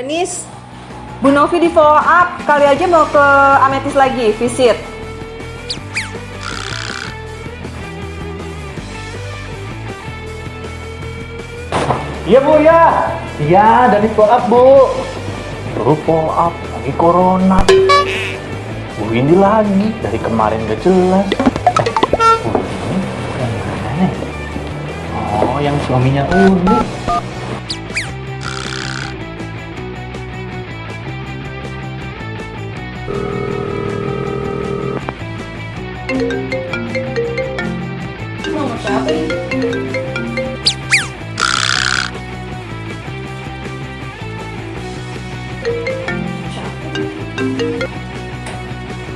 Danis, Bu Novi di follow up, kali aja mau ke Ametis lagi, visit. Iya bu ya. Iya dari follow up bu. Terus follow up lagi corona. Bu ini lagi dari kemarin gak jelas. Bu ini yang mana nih? Oh yang suaminya Uni.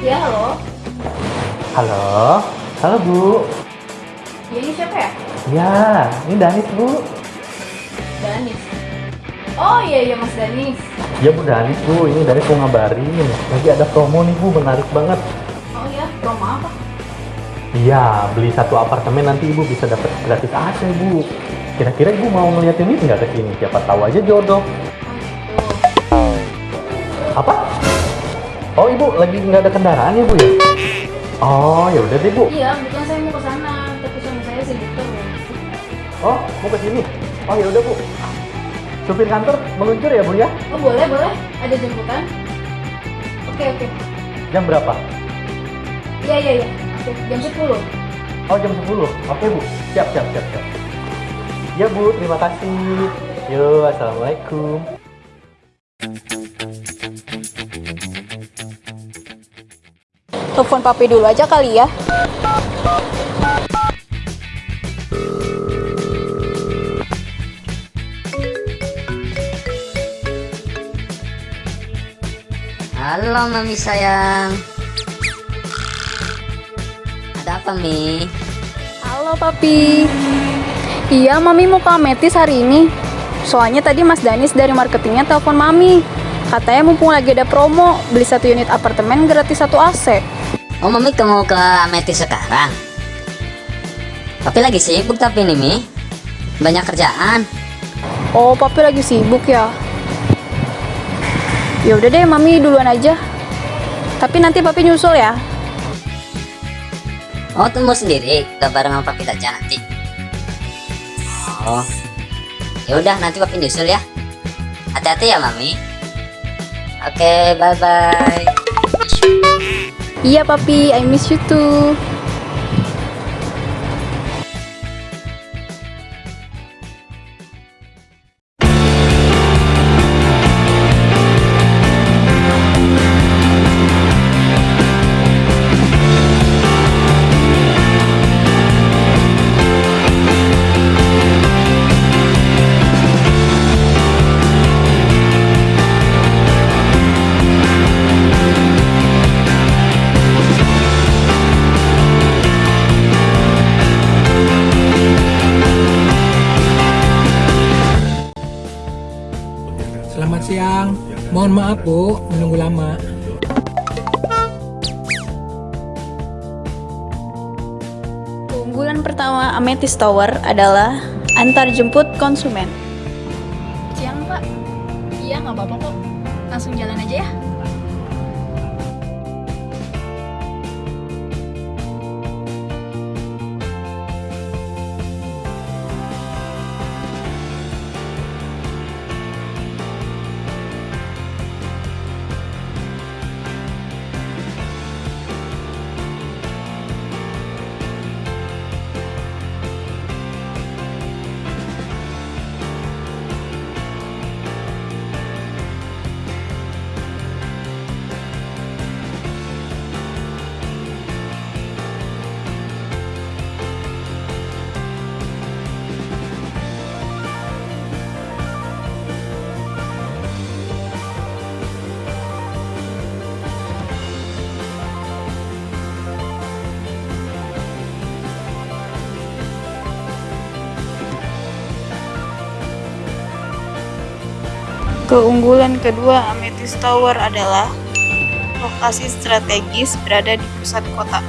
Ya, halo. Halo. Halo bu. Ya, ini siapa ya? Ya ini Danis bu. Danis. Oh iya iya Mas Danis. Ya bu Danis bu. Ini Danis mau ngabarin. Lagi ada promo nih bu menarik banget. Oh iya, promo apa? Iya, beli satu apartemen nanti ibu bisa dapat gratis AC bu. Kira-kira ibu mau ngeliat ini nggak ke sini? Siapa tahu aja jodoh. Oh ibu lagi nggak ada kendaraan ya bu ya? Oh ya udah deh bu. Iya, kebetulan saya mau ke sana, tapi suami saya sibuk terus. Oh mau ke sini? Oh ya udah bu. Supir kantor meluncur ya bu ya? Oh boleh boleh, ada jemputan. Oke oke. Jam berapa? Iya iya iya. Oke, jam 10 Oh jam 10. Oke bu. Siap siap siap siap. Ya bu terima kasih. Yo assalamualaikum. Telepon papi dulu aja kali ya. Halo mami sayang Ada apa Mi? Halo papi. Iya, mami mau ke Ametis hari ini. Soalnya tadi Mas Danis dari marketingnya telepon mami. Katanya mumpung lagi ada promo, beli satu unit apartemen gratis satu AC. Oh mami kamu ke Ametis sekarang? Papi lagi sibuk tapi nih Mi Banyak kerjaan Oh, papi lagi sibuk ya. Ya udah deh, mami duluan aja. Tapi nanti papi nyusul ya. Oh tunggu sendiri Gak bareng sama papi aja nanti Oh ya udah nanti papi nyusul ya Hati-hati ya mami Oke bye bye Iya papi, I miss you too. Mohon maaf Bu, menunggu lama. Keunggulan pertama Amethyst Tower adalah antar jemput konsumen. Siang Pak. Iya nggak apa-apa kok. Langsung jalan aja ya. Keunggulan kedua Amethyst Tower adalah lokasi strategis berada di pusat kota.